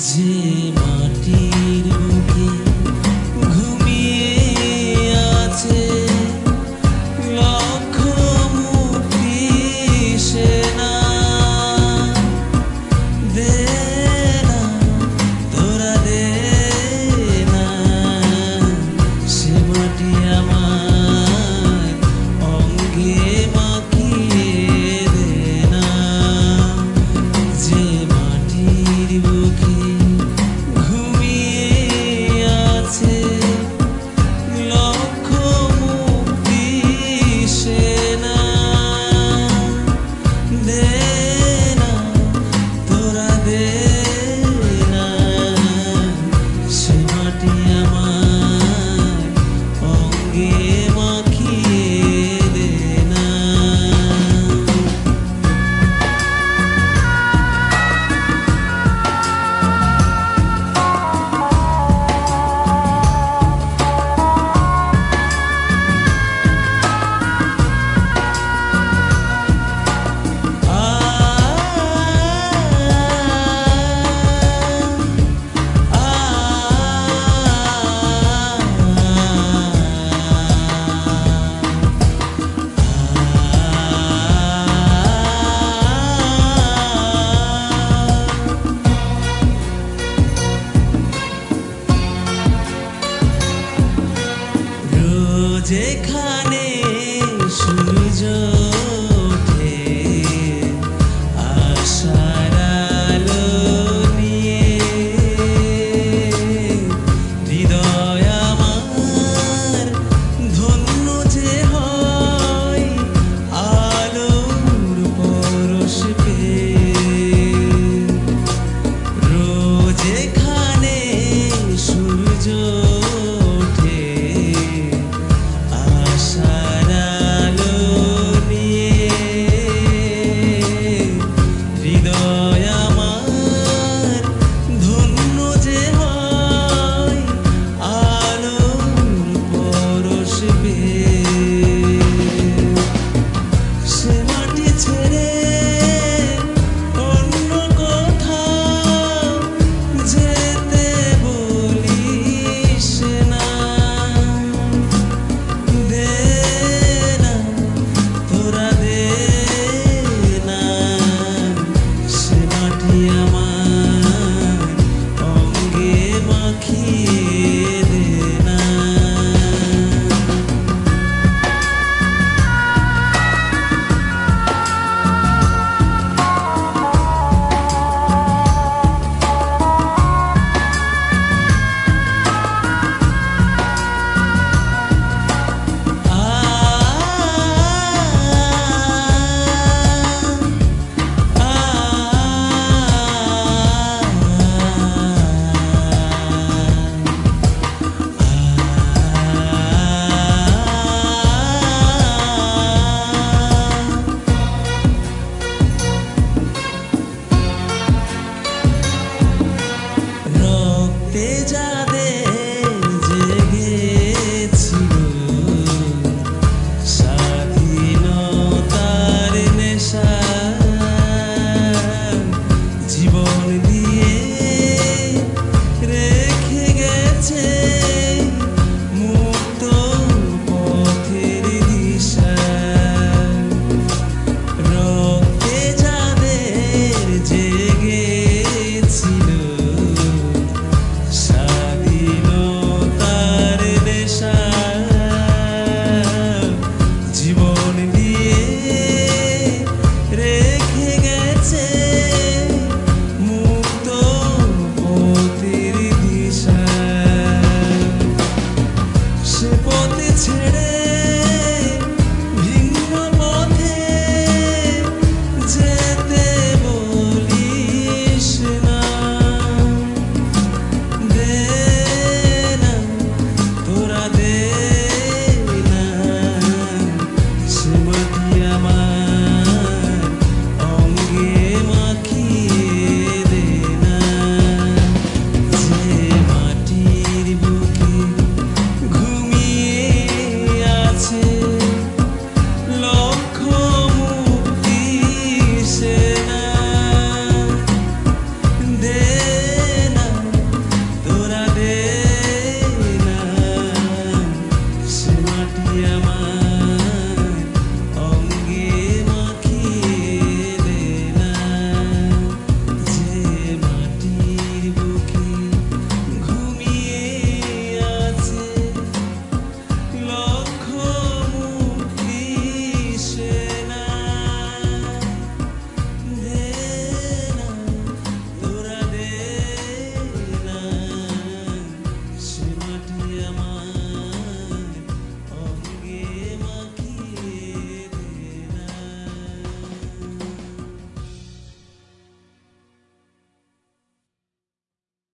de যেখানে